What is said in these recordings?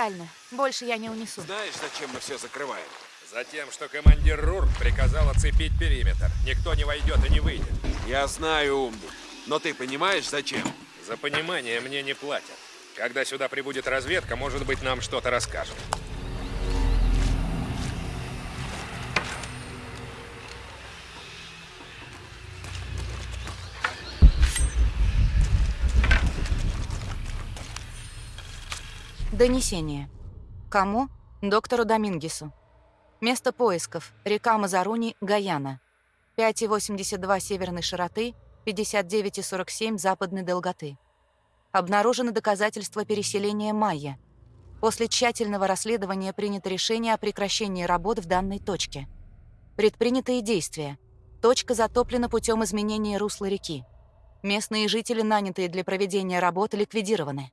Нереально. Больше я не унесу. Знаешь, зачем мы все закрываем? Затем, что командир Рурк приказал оцепить периметр. Никто не войдет и не выйдет. Я знаю, умник. Но ты понимаешь, зачем? За понимание мне не платят. Когда сюда прибудет разведка, может быть, нам что-то расскажут. Донесение. Кому? Доктору Домингесу. Место поисков. Река Мазаруни, Гаяна. 5,82 северной широты, 59,47 западной долготы. Обнаружены доказательства переселения майя. После тщательного расследования принято решение о прекращении работ в данной точке. Предпринятые действия. Точка затоплена путем изменения русла реки. Местные жители, нанятые для проведения работ, ликвидированы.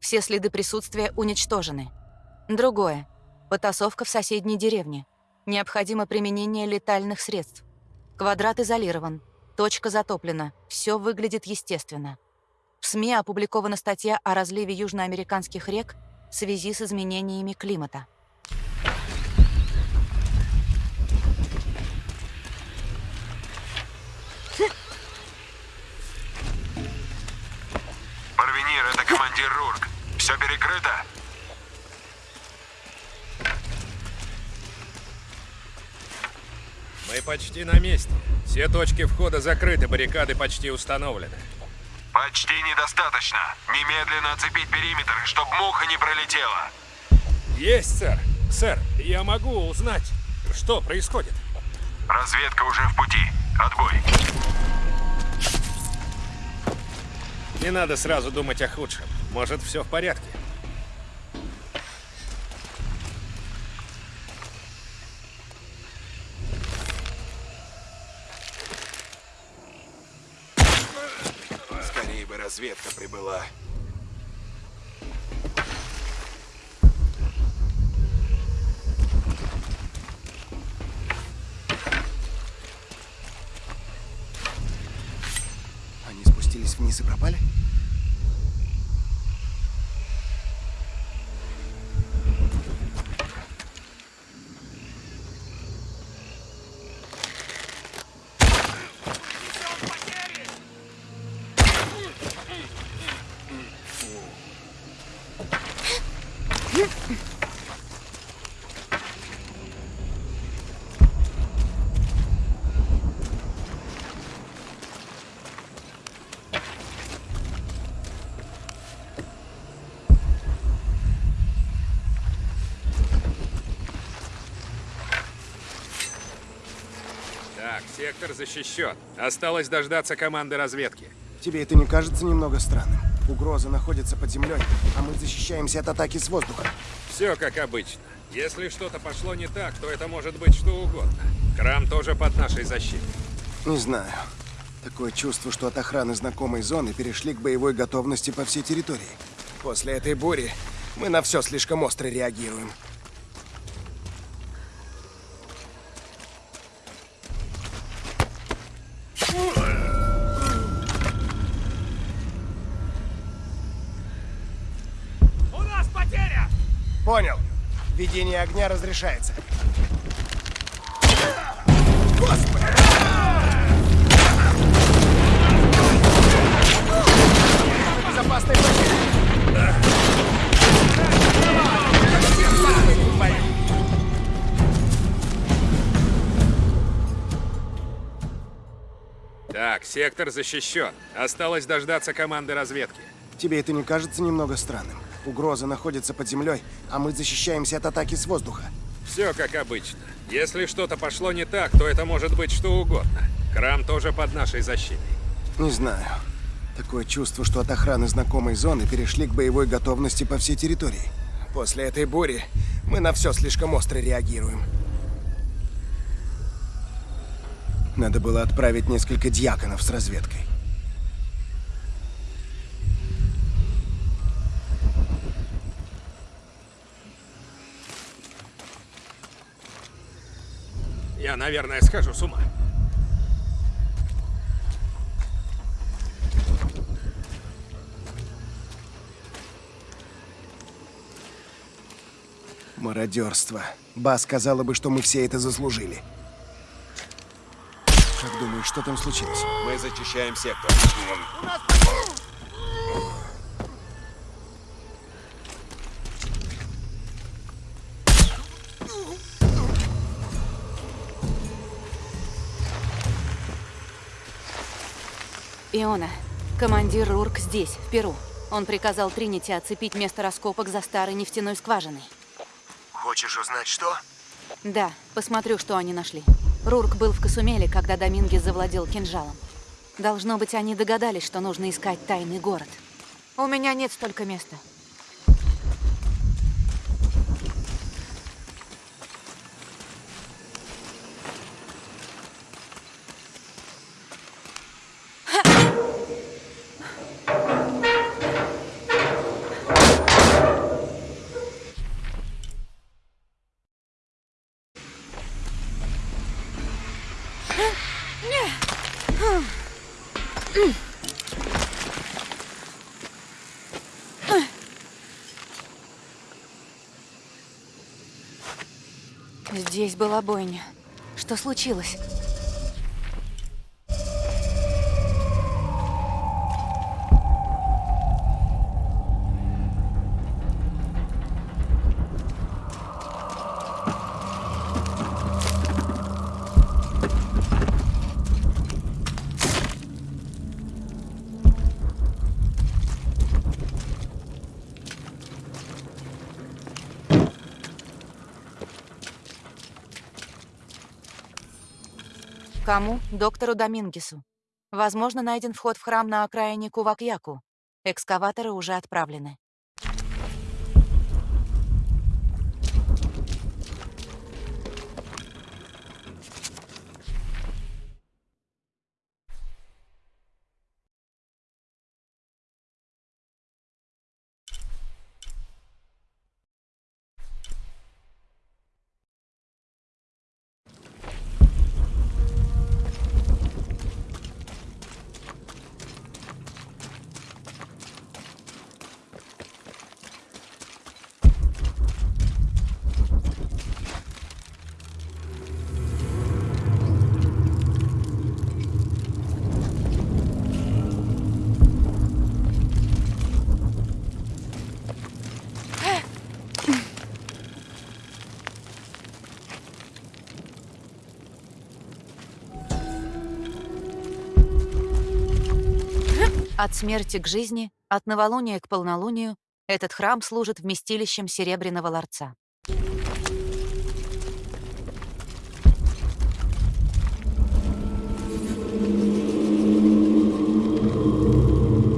Все следы присутствия уничтожены. Другое. Потасовка в соседней деревне. Необходимо применение летальных средств. Квадрат изолирован. Точка затоплена. Все выглядит естественно. В СМИ опубликована статья о разливе южноамериканских рек в связи с изменениями климата. Парвенир, это командир Рурк. Все перекрыто? Мы почти на месте. Все точки входа закрыты, баррикады почти установлены. Почти недостаточно. Немедленно оцепить периметр, чтобы муха не пролетела. Есть, сэр. Сэр, я могу узнать, что происходит. Разведка уже в пути. Отбой. Не надо сразу думать о худшем. Может, все в порядке. Скорее бы разведка прибыла. Они спустились вниз и пропали? Так, сектор защищен. Осталось дождаться команды разведки. Тебе это не кажется немного странным? Угроза находится под землей, а мы защищаемся от атаки с воздуха. Все как обычно. Если что-то пошло не так, то это может быть что угодно. Храм тоже под нашей защитой. Не знаю. Такое чувство, что от охраны знакомой зоны перешли к боевой готовности по всей территории. После этой бури мы на все слишком остро реагируем. Понял. Ведение огня разрешается. Господи! Так, сектор защищен. Осталось дождаться команды разведки. Тебе это не кажется немного странным? Угроза находится под землей, а мы защищаемся от атаки с воздуха. Все как обычно. Если что-то пошло не так, то это может быть что угодно. Храм тоже под нашей защитой. Не знаю. Такое чувство, что от охраны знакомой зоны перешли к боевой готовности по всей территории. После этой бури мы на все слишком остро реагируем. Надо было отправить несколько дьяконов с разведкой. Я, наверное, схожу с ума. Мародерство. Ба сказала бы, что мы все это заслужили. Как думаешь, что там случилось? Мы зачищаем сектор. Иона, командир Рурк здесь, в Перу. Он приказал Тринити оцепить место раскопок за старой нефтяной скважиной. Хочешь узнать, что? Да, посмотрю, что они нашли. Рурк был в Касумеле, когда Домингес завладел кинжалом. Должно быть, они догадались, что нужно искать тайный город. У меня нет столько места. Была бойня. Что случилось? Кому? Доктору Домингесу. Возможно, найден вход в храм на окраине Кувакьяку. Экскаваторы уже отправлены. От смерти к жизни, от новолуния к полнолунию этот храм служит вместилищем Серебряного ларца.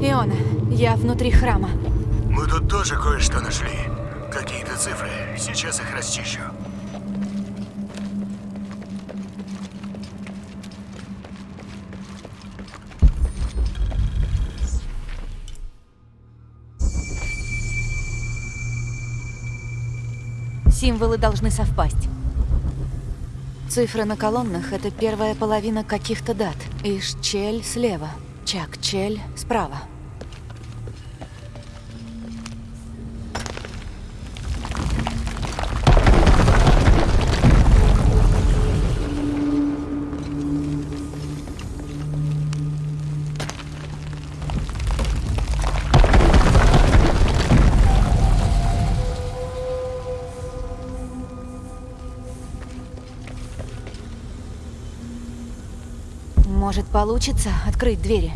Иона, я внутри храма. Мы тут тоже кое-что нашли. Какие-то цифры. Сейчас их расчищу. Символы должны совпасть. Цифры на колоннах — это первая половина каких-то дат. Иш-Чель слева, Чак-Чель справа. Может, получится открыть двери?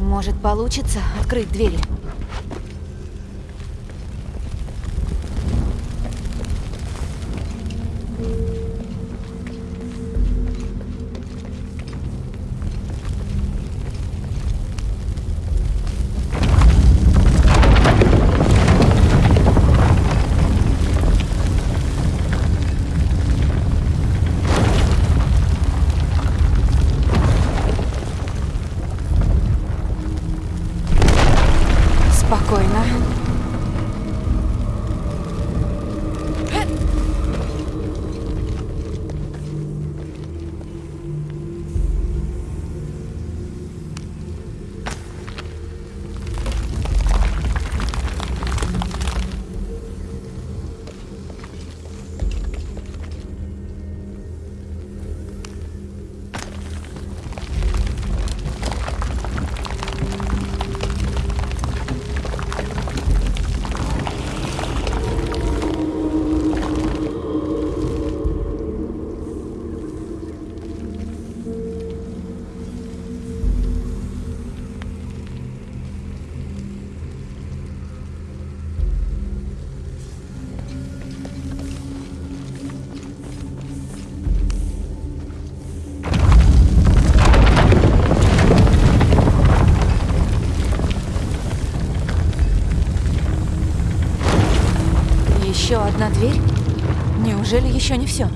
Может, получится открыть двери? Одна дверь? Неужели еще не все?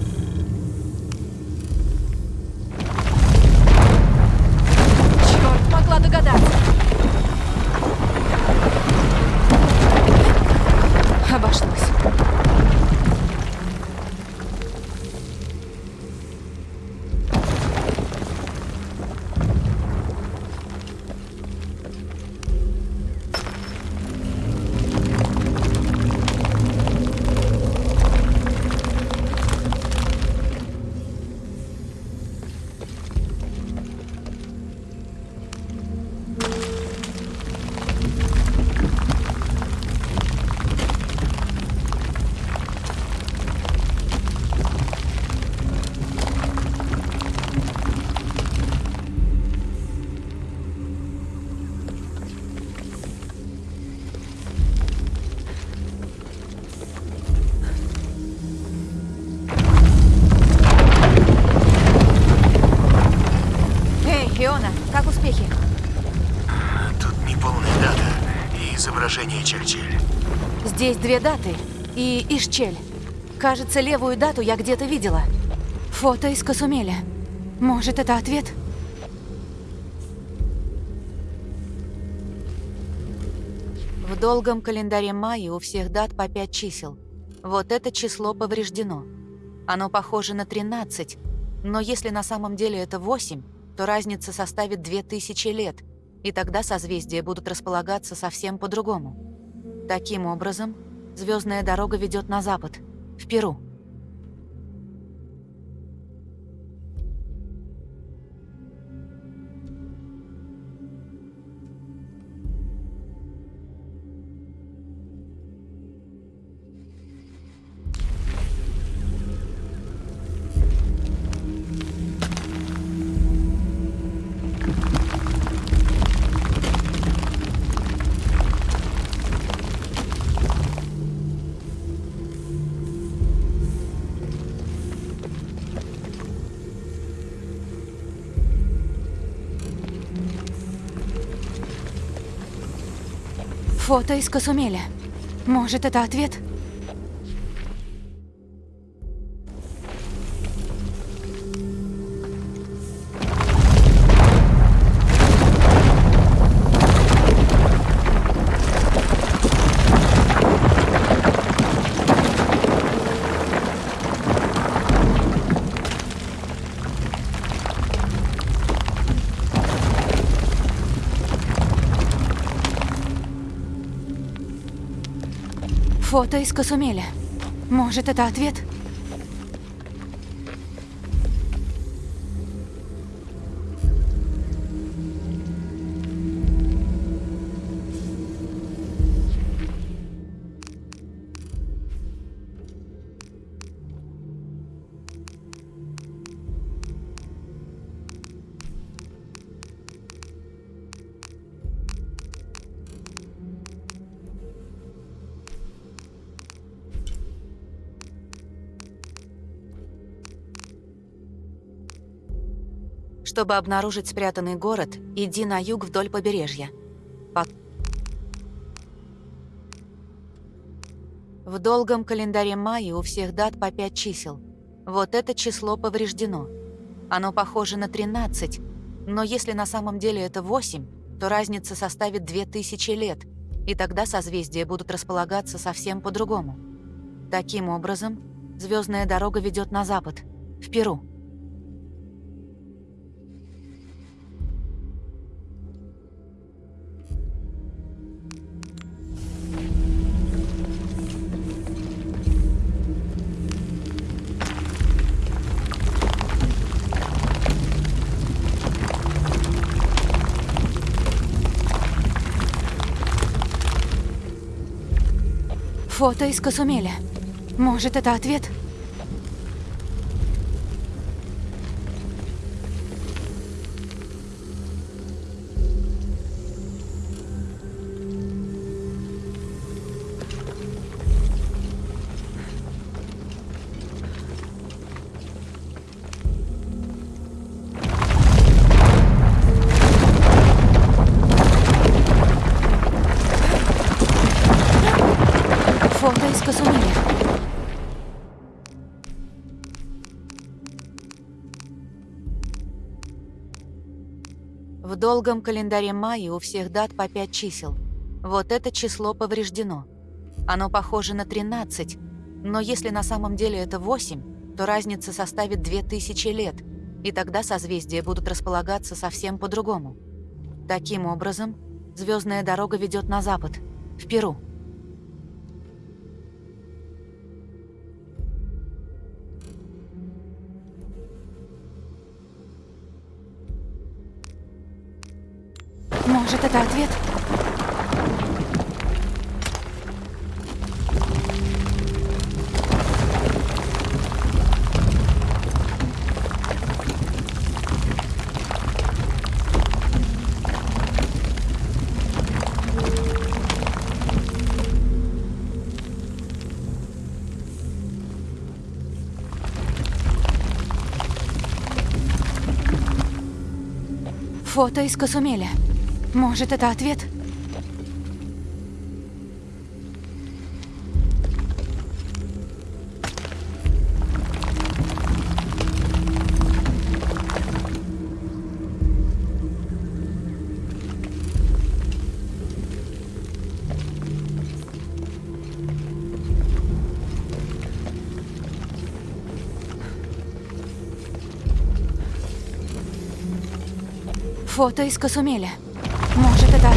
Две даты и Ишчель. Кажется, левую дату я где-то видела. Фото из Касумеля. Может, это ответ? В долгом календаре Майи у всех дат по пять чисел. Вот это число повреждено. Оно похоже на 13, но если на самом деле это 8, то разница составит 2000 лет, и тогда созвездия будут располагаться совсем по-другому. Таким образом, звездная дорога ведет на запад, в Перу. Фото из Касумеля. Может, это ответ? Фото из Касумеля. Может, это ответ? Чтобы обнаружить спрятанный город, иди на юг вдоль побережья. По- В долгом календаре Майи у всех дат по пять чисел. Вот это число повреждено. Оно похоже на 13, но если на самом деле это 8, то разница составит 2000 лет, и тогда созвездия будут располагаться совсем по-другому. Таким образом, звездная дорога ведет на запад, в Перу. Фото из Касумеля. Может, это ответ? Долгом календаре Майи у всех дат по 5 чисел. Вот это число повреждено. Оно похоже на 13, но если на самом деле это 8, то разница составит 2000 лет, и тогда созвездия будут располагаться совсем по-другому. Таким образом, звездная дорога ведет на запад, в Перу. Может, это ответ? Фото из Касумеля. Может, это ответ? Фото из Касумеля. Это?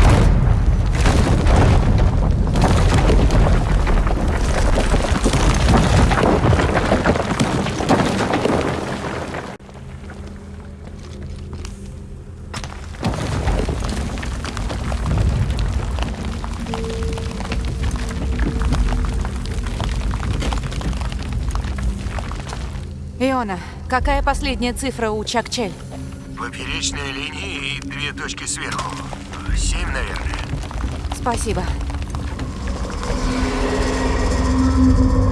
Иона, какая последняя цифра у Чакчель? Поперечная линия и две точки сверху. Семь, наверное. Спасибо. Есть.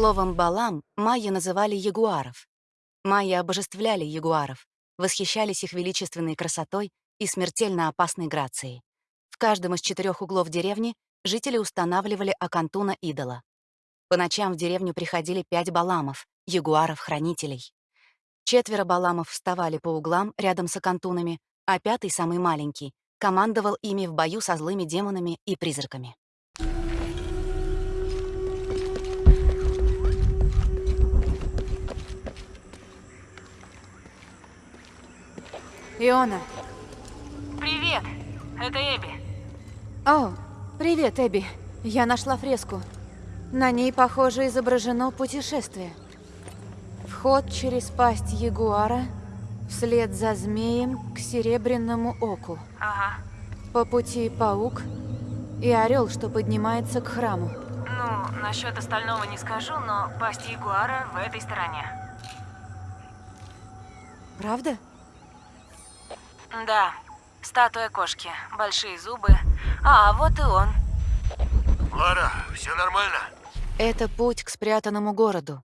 Словом «балам» майя называли ягуаров. Майя обожествляли ягуаров, восхищались их величественной красотой и смертельно опасной грацией. В каждом из четырех углов деревни жители устанавливали окантуна идола. По ночам в деревню приходили пять баламов, ягуаров-хранителей. Четверо баламов вставали по углам рядом с окантунами, а пятый, самый маленький, командовал ими в бою со злыми демонами и призраками. Иона. Привет, это Эбби. О, привет, Эбби. Я нашла фреску. На ней, похоже, изображено путешествие. Вход через пасть ягуара вслед за змеем к серебряному оку. Ага. По пути паук и орел, что поднимается к храму. Ну, насчет остального не скажу, но пасть Ягуара в этой стороне. Правда? Да, статуя кошки, большие зубы. А, вот и он. Лара, все нормально? Это путь к спрятанному городу.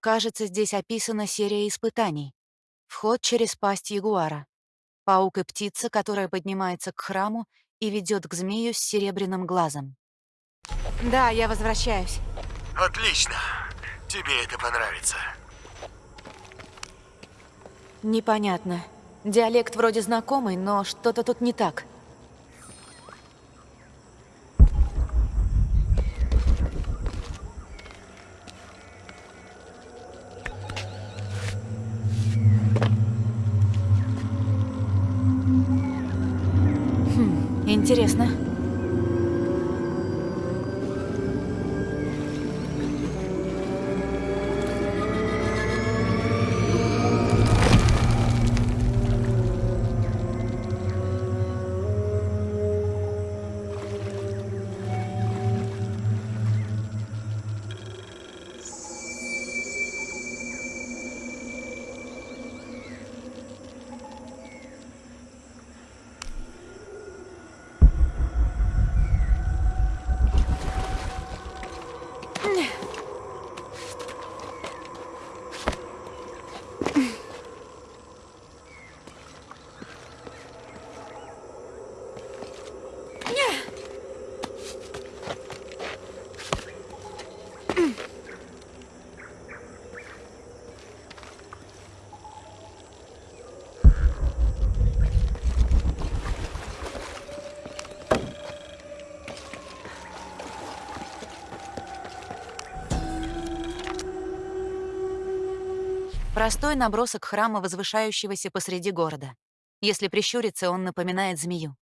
Кажется, здесь описана серия испытаний. Вход через пасть ягуара. Паук и птица, которая поднимается к храму и ведет к змею с серебряным глазом. Да, я возвращаюсь. Отлично. Тебе это понравится. Непонятно. Диалект вроде знакомый, но что-то тут не так. Хм, интересно. Простой набросок храма, возвышающегося посреди города. Если прищуриться, он напоминает змею.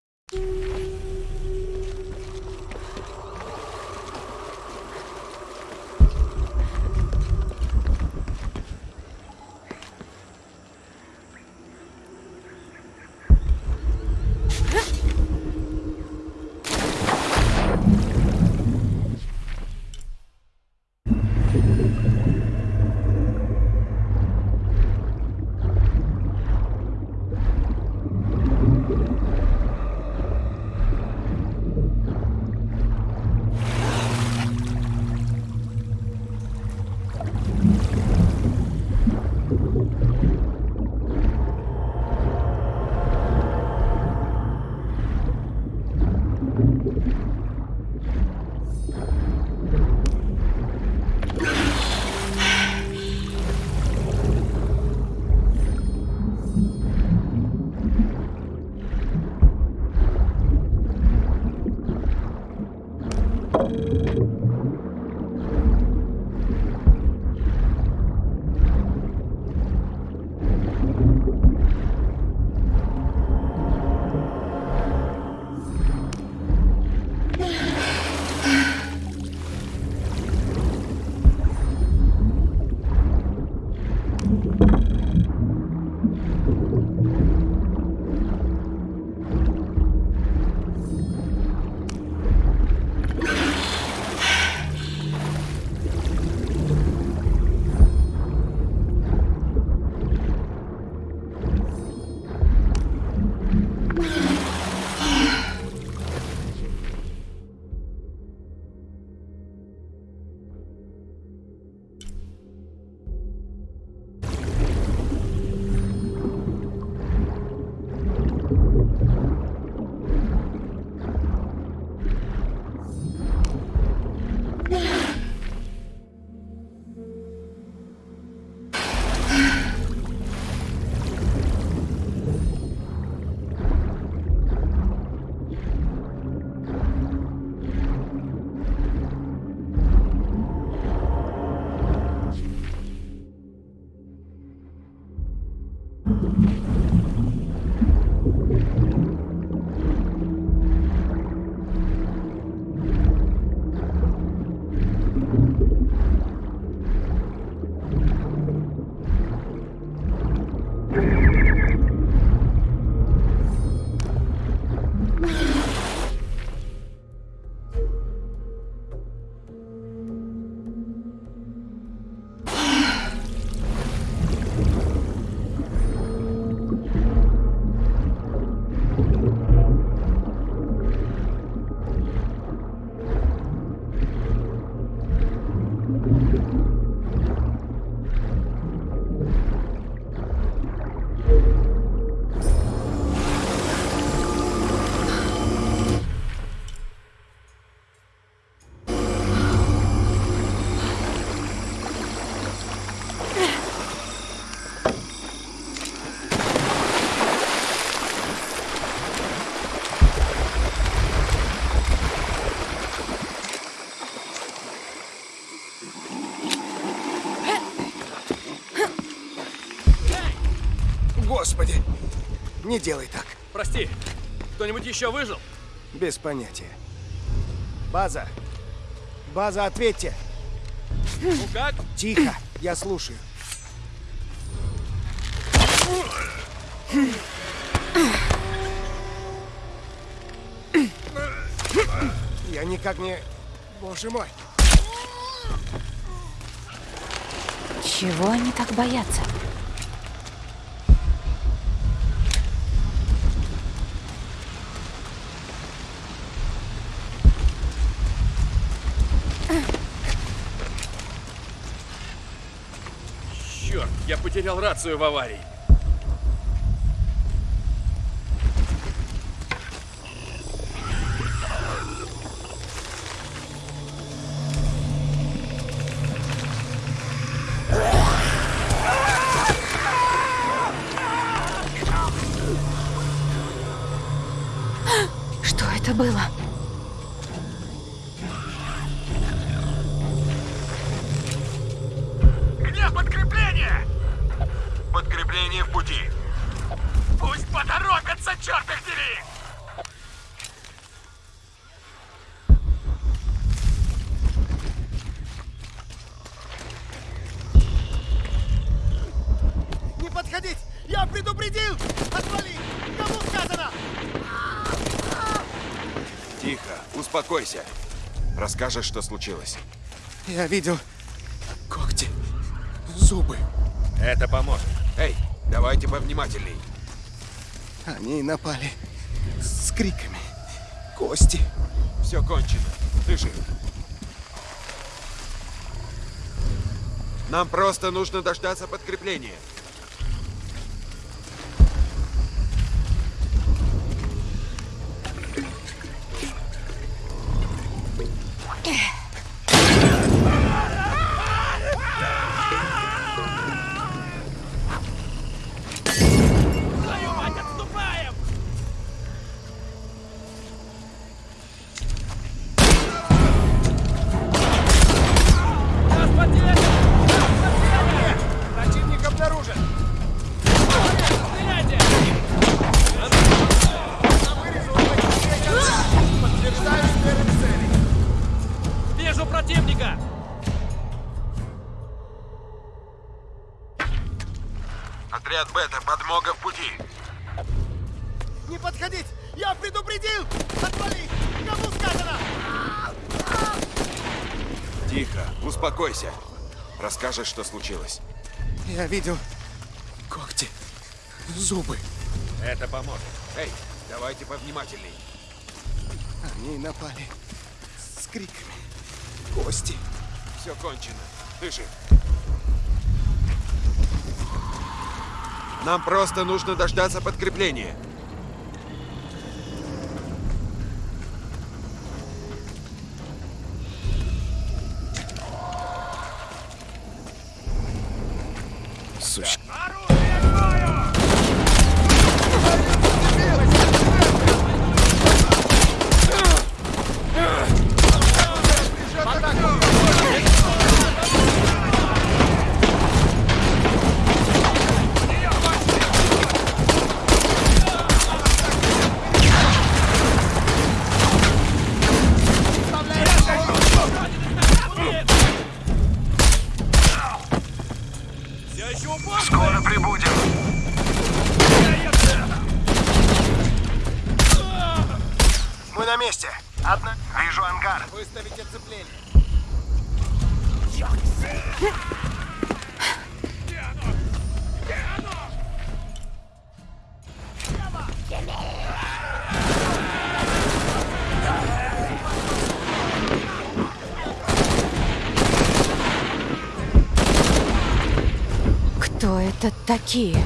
Господи! Не делай так. Прости, кто-нибудь еще выжил? Без понятия. База! База, ответьте! Ну как? Тихо! Я слушаю. Я никак не... Боже мой! Чего они так боятся? Черт, я потерял рацию в аварии. Успокойся. Расскажешь, что случилось. Я видел когти, зубы. Это поможет. Эй, давайте повнимательней. Они напали с криками. Кости. Все кончено. Ты жив. Нам просто нужно дождаться подкрепления. Расскажешь, что случилось. Я видел когти, зубы. Это поможет. Эй, давайте повнимательней. Они напали с криками. Кости. Все кончено. Ты жив. Нам просто нужно дождаться подкрепления. Кто это такие?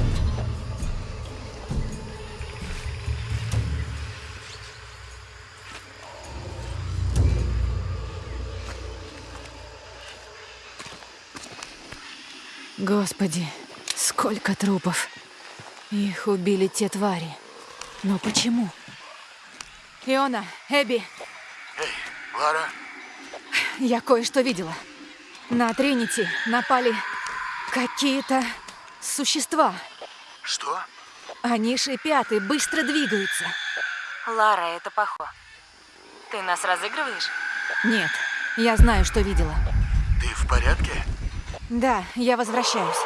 Господи, сколько трупов. Их убили те твари. Но почему? Иона, Эбби, Эй, Лара, я кое-что видела. На Тринити напали какие-то существа. что? Они шипят и быстро двигаются. Лара, это Пахо. Ты нас разыгрываешь? Нет, я знаю, что видела. Ты в порядке? Да, я возвращаюсь.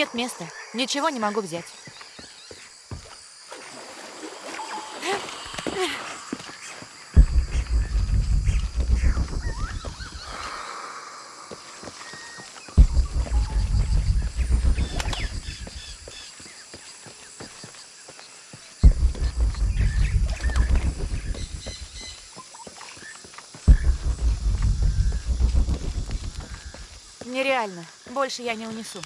Нет места. Ничего не могу взять. Нереально. Больше я не унесу.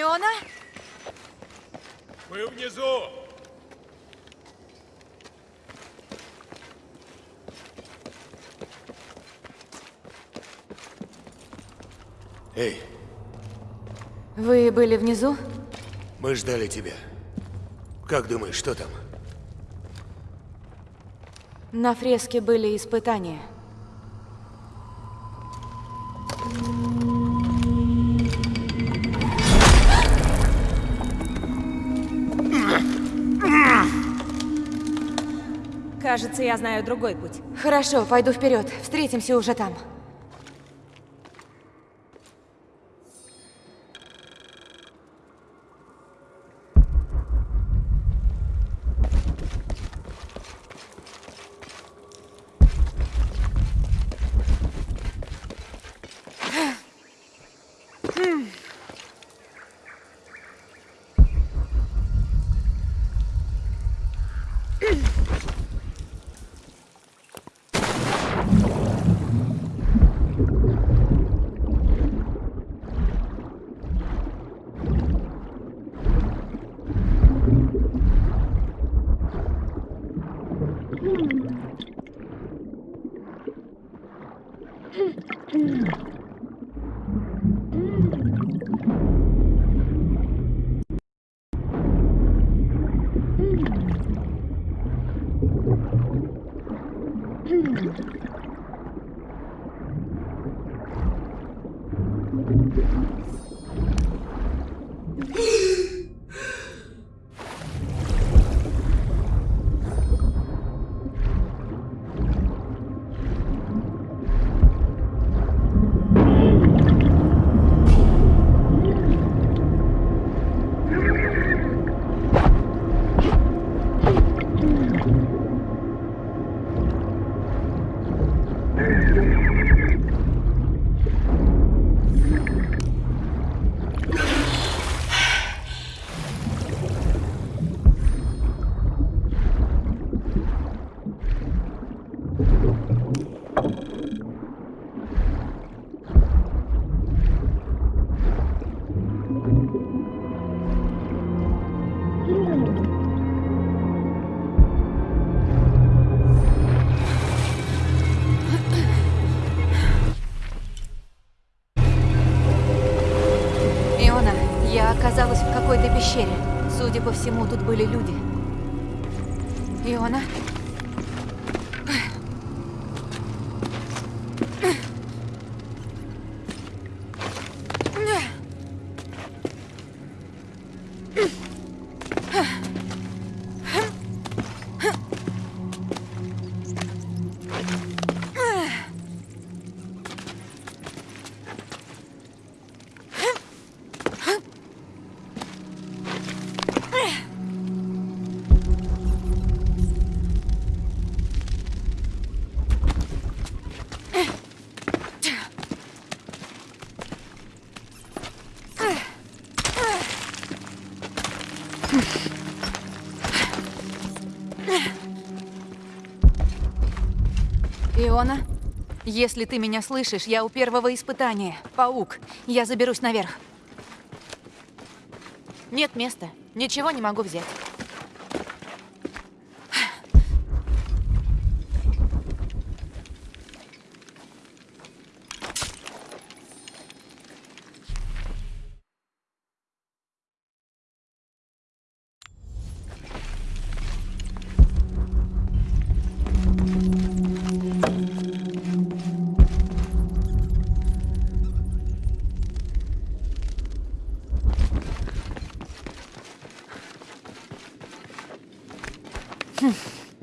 Иона? Мы внизу! Эй, Вы были внизу? мы ждали тебя. Как думаешь, что там? На фреске были испытания. Кажется, я знаю другой путь. Хорошо, пойду вперед. Встретимся уже там. Тут были люди. Иона? Иона, если ты меня слышишь, я у первого испытания. Паук. Я заберусь наверх. Нет места. Ничего не могу взять.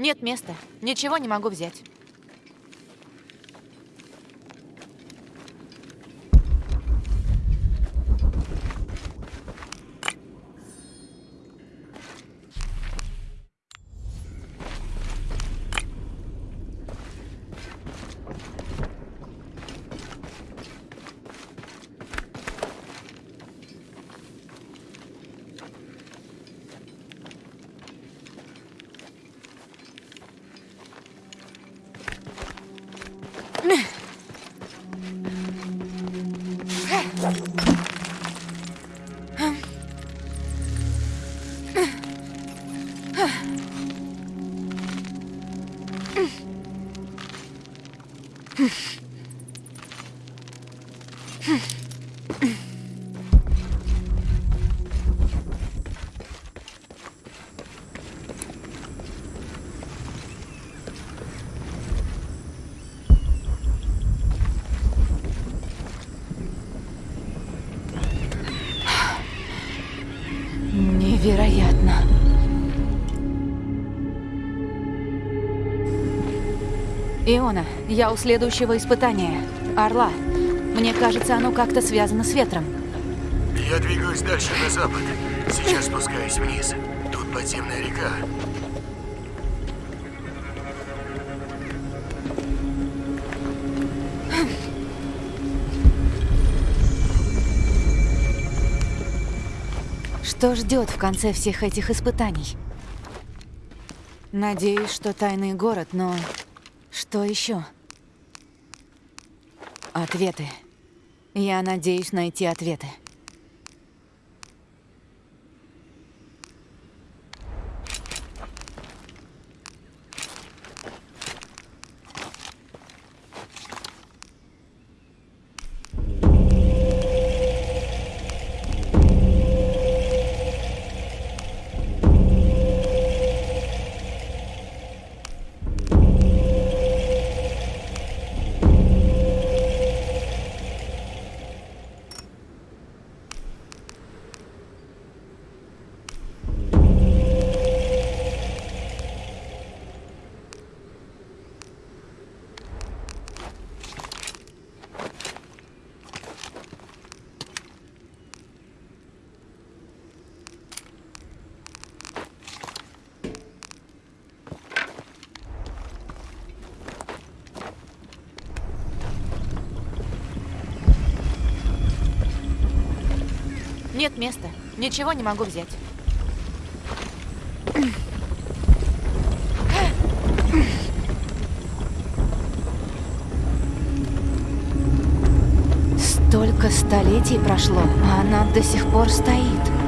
Нет места. Ничего не могу взять. Невероятно. Иона, я у следующего испытания. Орла. Мне кажется, оно как-то связано с ветром. Я двигаюсь дальше на запад. Сейчас спускаюсь вниз. Тут подземная река. Что ждет в конце всех этих испытаний? Надеюсь, что тайный город, но что еще? Ответы. Я надеюсь найти ответы. Нет места. Ничего не могу взять. Столько столетий прошло, а она до сих пор стоит.